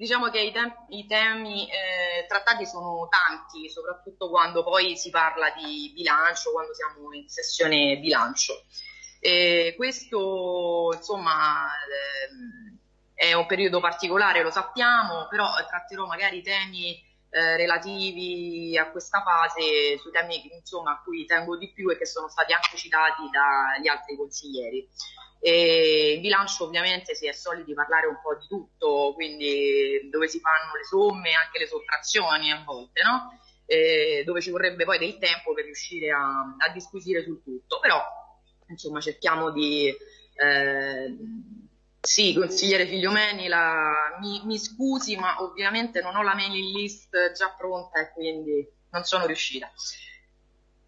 Diciamo che i, tem- i temi eh, trattati sono tanti, soprattutto quando poi si parla di bilancio, quando siamo in sessione bilancio. E questo, insomma, eh, è un periodo particolare, lo sappiamo, però tratterò magari temi eh, relativi a questa fase, sui temi insomma, a cui tengo di più e che sono stati anche citati dagli altri consiglieri. E il bilancio ovviamente si è soliti parlare un po' di tutto, quindi dove si fanno le somme, anche le sottrazioni a volte, no? E dove ci vorrebbe poi del tempo per riuscire a, a disquisire sul tutto, però insomma cerchiamo di... Eh, sì, consigliere Figliomeni, la, mi, mi, scusi, ma ovviamente non ho la mailing list già pronta e quindi non sono riuscita.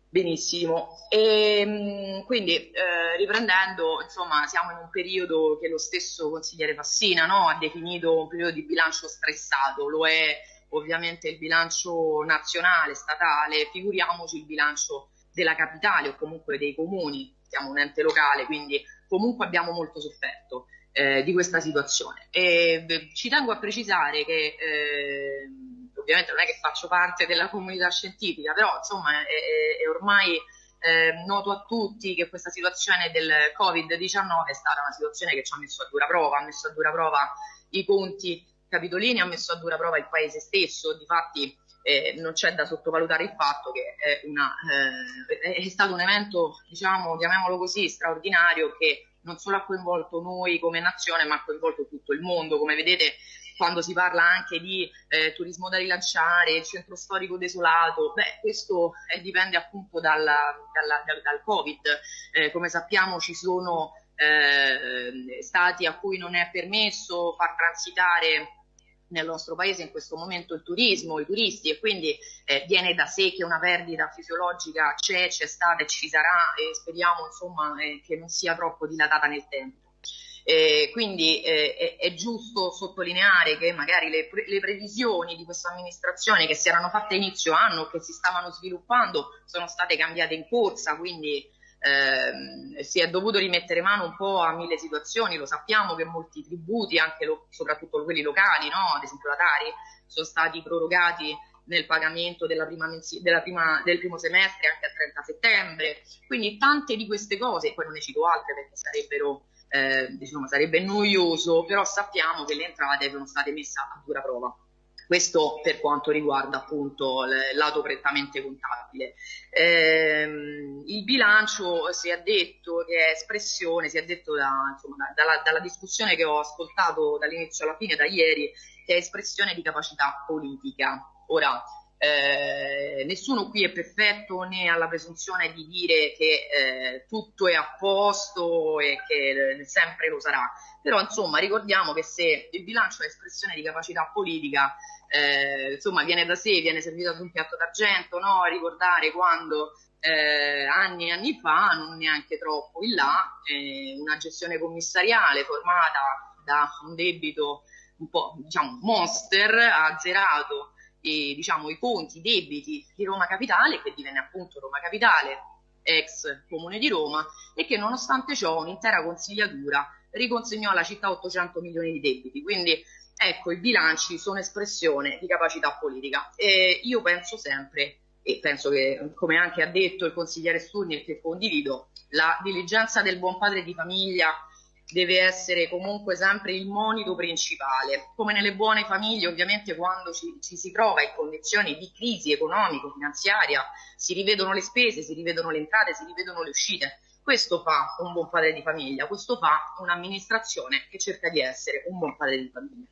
Benissimo. E, ehm, quindi, eh, riprendendo, insomma, siamo in un periodo che lo stesso consigliere Fassina no, ha definito un periodo di bilancio stressato, lo è ovviamente il bilancio nazionale, statale, figuriamoci il bilancio della capitale o comunque dei comuni, siamo un ente locale, quindi comunque abbiamo molto sofferto eh, di questa situazione. E ci tengo a precisare che eh, ovviamente non è che faccio parte della comunità scientifica, però insomma è, è ormai eh, noto a tutti che questa situazione del Covid-19 è stata una situazione che ci ha messo a dura prova, ha messo a dura prova i conti capitolini, ha messo a dura prova il paese stesso, difatti eh, non c'è da sottovalutare il fatto che è, una, eh, è stato un evento, diciamo, chiamiamolo così, straordinario che non solo ha coinvolto noi come nazione, ma ha coinvolto tutto il mondo. Come vedete, quando si parla anche di eh, turismo da rilanciare, il centro storico desolato, beh, questo eh, dipende appunto dalla, dalla, dal, dal, Covid. Eh, come sappiamo ci sono eh, stati a cui non è permesso far transitare nel nostro paese in questo momento il turismo, i turisti e quindi eh, viene da sé che una perdita fisiologica c'è, c'è stata e ci sarà e speriamo insomma eh, che non sia troppo dilatata nel tempo. Eh, quindi eh, è, è, giusto sottolineare che magari le, pre- le, previsioni di questa amministrazione che si erano fatte inizio anno, che si stavano sviluppando, sono state cambiate in corsa, quindi eh, si è dovuto rimettere mano un po' a mille situazioni, lo sappiamo che molti tributi, anche lo, soprattutto quelli locali, no? ad esempio la Tari, sono stati prorogati nel pagamento della prima mensi- della prima, del primo semestre anche al 30 settembre, quindi tante di queste cose, poi non ne cito altre perché sarebbero eh, diciamo, sarebbe noioso, però sappiamo che le entrate sono state messe a dura prova. Questo per quanto riguarda appunto il lato prettamente contabile. Eh, il bilancio si è detto che è espressione, si è detto da, insomma, dalla, dalla discussione che ho ascoltato dall'inizio alla fine, da ieri, che è espressione di capacità politica. Ora, eh, nessuno qui è perfetto né ha la presunzione di dire che eh, tutto è a posto e che eh, sempre lo sarà. Però insomma ricordiamo che se il bilancio è espressione di capacità politica, eh, insomma viene da sé, viene servito su un piatto d'argento, no? ricordare quando eh, anni e anni fa, non neanche troppo in là, eh, una gestione commissariale formata da un debito un po' diciamo monster ha azzerato i, diciamo, i conti, i debiti di Roma Capitale, che divenne appunto Roma Capitale, ex Comune di Roma, e che nonostante ciò un'intera consigliatura riconsegnò alla città 800 milioni di debiti. Quindi ecco, i bilanci sono espressione di capacità politica. E io penso sempre, e penso che, come anche ha detto il consigliere Sturni e che condivido, la diligenza del buon padre di famiglia deve essere comunque sempre il monito principale. Come nelle buone famiglie, ovviamente, quando ci, ci si trova in condizioni di crisi economico-finanziaria, si rivedono le spese, si rivedono le entrate, si rivedono le uscite. Questo fa un buon padre di famiglia, questo fa un'amministrazione che cerca di essere un buon padre di famiglia.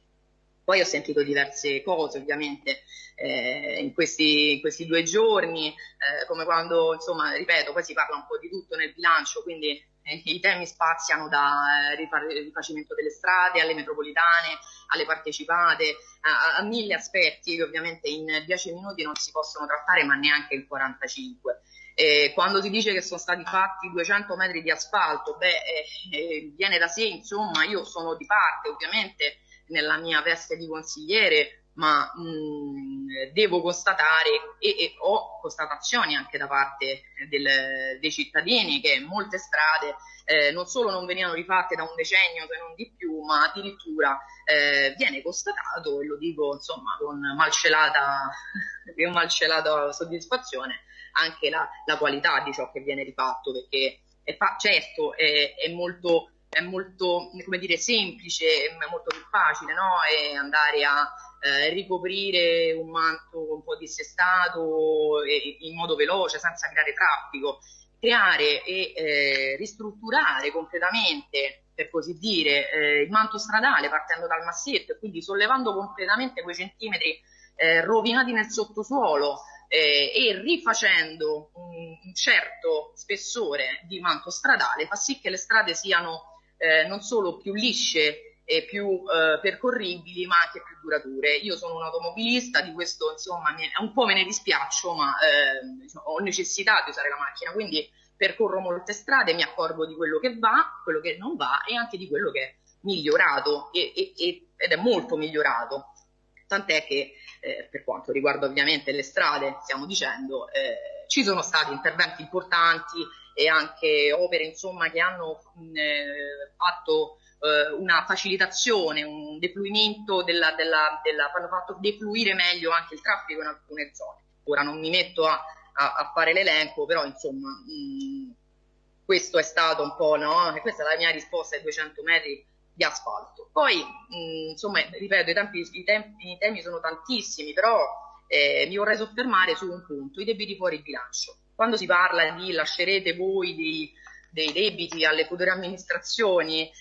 Poi ho sentito diverse cose ovviamente eh, in, questi, in, questi, due giorni, eh, come quando, insomma, ripeto, poi si parla un po' di tutto nel bilancio, quindi i temi spaziano da eh, rifacimento delle strade alle metropolitane, alle partecipate, a, a, mille aspetti che ovviamente in dieci minuti non si possono trattare, ma neanche in 45. Eh, quando si dice che sono stati fatti 200 metri di asfalto, beh, eh, eh, viene da sé, insomma, io sono di parte, ovviamente nella mia veste di consigliere, ma mh, devo constatare e, e, ho constatazioni anche da parte del, dei cittadini che molte strade eh, non solo non venivano rifatte da un decennio se non di più, ma addirittura eh, viene constatato, e lo dico insomma con malcelata, con malcelata soddisfazione, anche la, la, qualità di ciò che viene rifatto, perché è fa- certo è, è molto è molto come dire, semplice, è molto più facile no? andare a eh, ricoprire un manto un po' dissestato e, in modo veloce, senza creare traffico. Creare e eh, ristrutturare completamente, per così dire, eh, il manto stradale partendo dal massetto e quindi sollevando completamente quei centimetri eh, rovinati nel sottosuolo, eh, e rifacendo un, un, certo spessore di manto stradale fa sì che le strade siano eh, non solo più lisce e più eh, percorribili, ma anche più durature. Io sono un automobilista, di questo insomma mi, un po' me ne dispiaccio, ma eh, diciamo, ho necessità di usare la macchina, quindi percorro molte strade, mi accorgo di quello che va, quello che non va e anche di quello che è migliorato e, e, e, ed è molto migliorato. Tant'è che eh, per quanto riguarda ovviamente le strade, stiamo dicendo, eh, ci sono stati interventi importanti e anche opere insomma, che hanno mh, eh, fatto eh, una facilitazione, un defluimento della, della, della, hanno fatto defluire meglio anche il traffico in alcune zone. Ora non mi metto a, a, a fare l'elenco, però insomma mh, questo è stato un po', no? Questa è la mia risposta ai 200 metri di asfalto. Poi, mh, insomma, ripeto, i, tempi, i, tempi, i, temi sono tantissimi, però eh, mi vorrei soffermare su un punto, i debiti fuori bilancio. Quando si parla di lascerete voi dei, dei debiti alle future amministrazioni,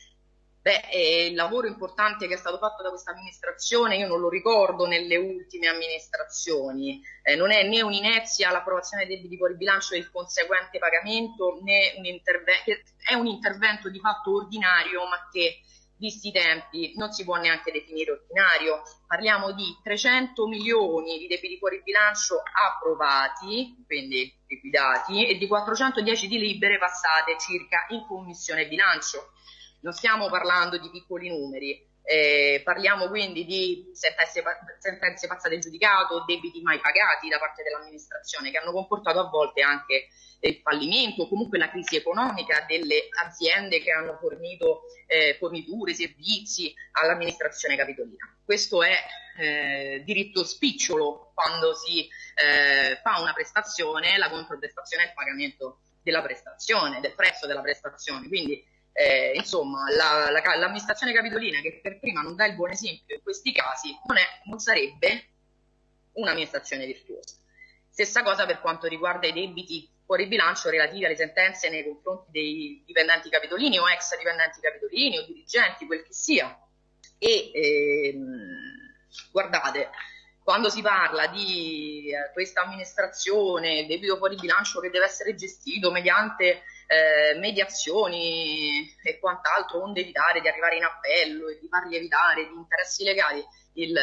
Beh, eh, il lavoro importante che è stato fatto da questa amministrazione io non lo ricordo nelle ultime amministrazioni, eh, non è né un'inezia l'approvazione dei debiti fuori bilancio e il conseguente pagamento, né un intervento, è un intervento di fatto ordinario ma che visti i tempi non si può neanche definire ordinario, parliamo di 300 milioni di debiti fuori bilancio approvati, quindi liquidati, e di 410 di libere passate circa in commissione bilancio. Non stiamo parlando di piccoli numeri, eh, parliamo quindi di sentenze, sentenze passate giudicato, debiti mai pagati da parte dell'amministrazione che hanno comportato a volte anche il fallimento o comunque la crisi economica delle aziende che hanno fornito eh, forniture, servizi all'amministrazione capitolina. Questo è eh, diritto spicciolo quando si eh, fa una prestazione, la controprestazione è il pagamento della prestazione, del prezzo della prestazione. Quindi eh, insomma, la, la, l'amministrazione capitolina che per prima non dà il buon esempio in questi casi non, è, non sarebbe un'amministrazione virtuosa. Stessa cosa per quanto riguarda i debiti fuori bilancio relativi alle sentenze nei confronti dei dipendenti capitolini o ex dipendenti capitolini o dirigenti, quel che sia. E ehm, guardate, quando si parla di eh, questa amministrazione, debito fuori bilancio che deve essere gestito mediante eh, mediazioni e quant'altro, onde evitare di arrivare in appello e di far lievitare di interessi legali il,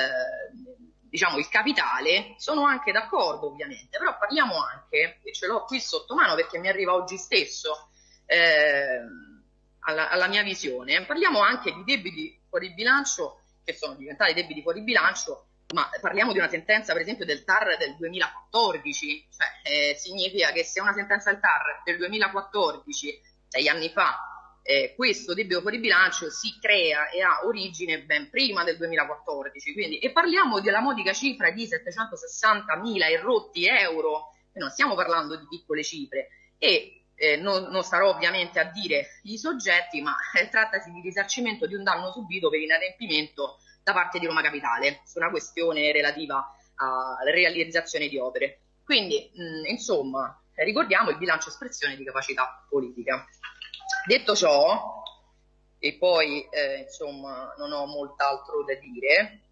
diciamo, il capitale, sono anche d'accordo ovviamente, però parliamo anche, e ce l'ho qui sotto mano perché mi arriva oggi stesso eh, alla, alla mia visione, parliamo anche di debiti fuori bilancio che sono diventati debiti fuori bilancio ma parliamo di una sentenza per esempio del TAR del 2014, cioè eh, significa che se una sentenza del TAR del 2014, sei anni fa, eh, questo debito fuori bilancio si crea e ha origine ben prima del 2014, quindi, e parliamo della modica cifra di 760.000 erotti euro, e non stiamo parlando di piccole cifre, e eh, non, non, starò ovviamente a dire i soggetti, ma eh, trattasi di risarcimento di un danno subito per inadempimento da parte di Roma Capitale su una questione relativa alla realizzazione di opere. Quindi, mh, insomma, ricordiamo il bilancio espressione di capacità politica. Detto ciò, e poi eh, insomma non ho molt'altro da dire,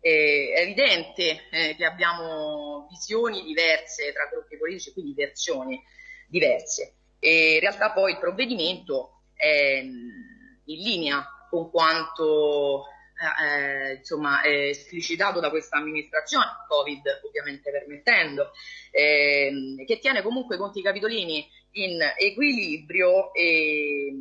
eh, è evidente eh, che abbiamo visioni diverse tra gruppi politici, quindi versioni diverse. E in realtà poi il provvedimento è in linea con quanto eh, insomma, eh, esplicitato da questa amministrazione, Covid ovviamente permettendo, eh, che tiene comunque i conti capitolini in equilibrio e,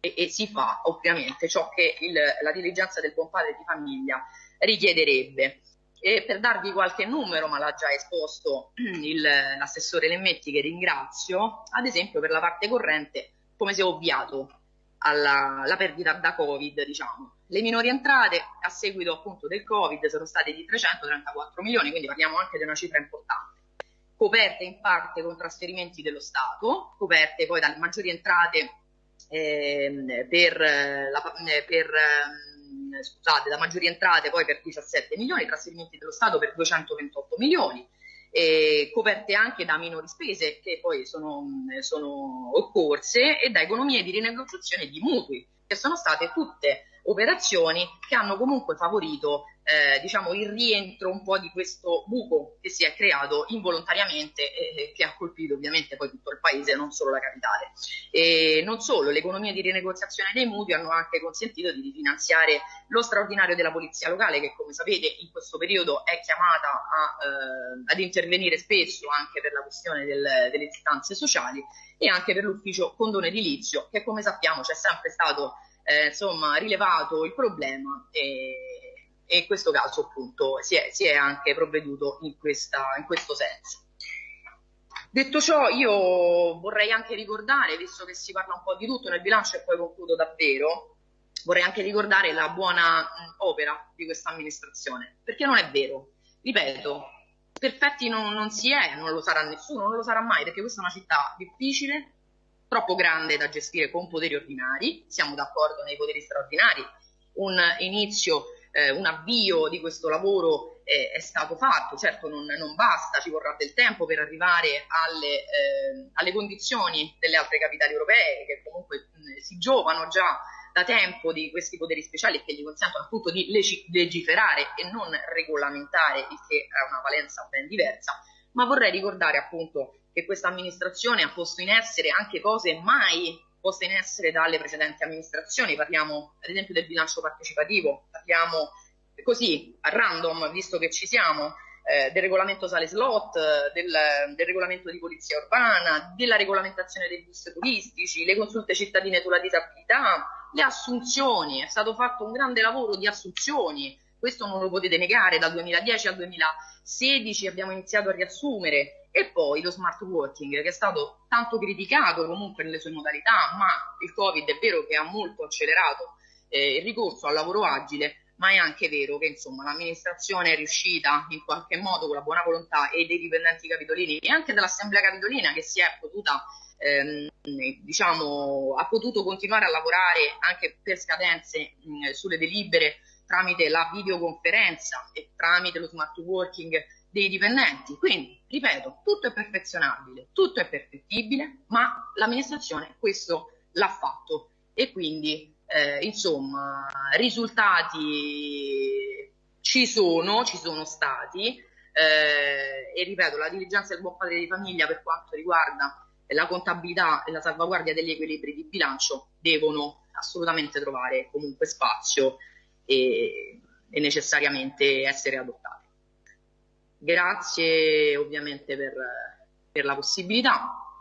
e, e si fa ovviamente ciò che il, la diligenza del buon padre di famiglia richiederebbe. E per darvi qualche numero, ma l'ha già esposto l'assessore Lemmetti che ringrazio, ad esempio per la parte corrente come si è ovviato alla, alla perdita da Covid, diciamo. Le minori entrate a seguito appunto del Covid sono state di 334 milioni, quindi parliamo anche di una cifra importante coperte in parte con trasferimenti dello Stato, coperte poi dalle maggiori entrate eh, per, la, per eh, scusate, da maggiori entrate poi per 17 milioni, trasferimenti dello Stato per 228 milioni, eh, coperte anche da minori spese che poi sono, sono occorse e da economie di rinegoziazione di mutui, che sono state tutte operazioni che hanno comunque favorito eh, diciamo, il rientro un po' di questo buco che si è creato involontariamente e che ha colpito ovviamente poi tutto il paese, non solo la capitale. E non solo, le economie di rinegoziazione dei mutui hanno anche consentito di rifinanziare lo straordinario della polizia locale che come sapete in questo periodo è chiamata a, eh, ad intervenire spesso anche per la questione del, delle istanze sociali e anche per l'ufficio condono edilizio che come sappiamo c'è sempre stato eh, insomma, rilevato il problema e, e, in questo caso appunto si è, si è anche provveduto in, questa, in questo senso. Detto ciò, io vorrei anche ricordare, visto che si parla un po' di tutto nel bilancio e poi concludo davvero, vorrei anche ricordare la buona mh, opera di questa amministrazione, perché non è vero. Ripeto, perfetti non, non si è, non lo sarà nessuno, non lo sarà mai, perché questa è una città difficile, troppo grande da gestire con poteri ordinari, siamo d'accordo nei poteri straordinari, un inizio, eh, un avvio di questo lavoro eh, è stato fatto, certo non, non, basta, ci vorrà del tempo per arrivare alle, eh, alle condizioni delle altre capitali europee che comunque mh, si giovano già da tempo di questi poteri speciali che gli consentono appunto di legiferare e non regolamentare, il che ha una valenza ben diversa, ma vorrei ricordare appunto che questa amministrazione ha posto in essere anche cose mai poste in essere dalle precedenti amministrazioni, parliamo ad esempio del bilancio partecipativo, parliamo così a random, visto che ci siamo, eh, del regolamento sale slot, del, del, regolamento di polizia urbana, della regolamentazione dei bus turistici, le consulte cittadine sulla disabilità, le assunzioni, è stato fatto un grande lavoro di assunzioni, questo non lo potete negare, dal 2010 al 2016 abbiamo iniziato a riassumere e poi lo smart working che è stato tanto criticato comunque nelle sue modalità, ma il Covid è vero che ha molto accelerato eh, il ricorso al lavoro agile, ma è anche vero che insomma l'amministrazione è riuscita in qualche modo con la buona volontà e dei dipendenti capitolini e anche dell'assemblea capitolina che si è potuta ehm, diciamo ha potuto continuare a lavorare anche per scadenze mh, sulle delibere tramite la videoconferenza e tramite lo smart working dei dipendenti. Quindi, ripeto, tutto è perfezionabile, tutto è perfettibile, ma l'amministrazione questo l'ha fatto e quindi, eh, insomma, risultati ci sono, ci sono stati eh, e ripeto, la diligenza del buon padre di famiglia per quanto riguarda la contabilità e la salvaguardia degli equilibri di bilancio devono assolutamente trovare comunque spazio e, e necessariamente essere adottate. Grazie ovviamente per, per la possibilità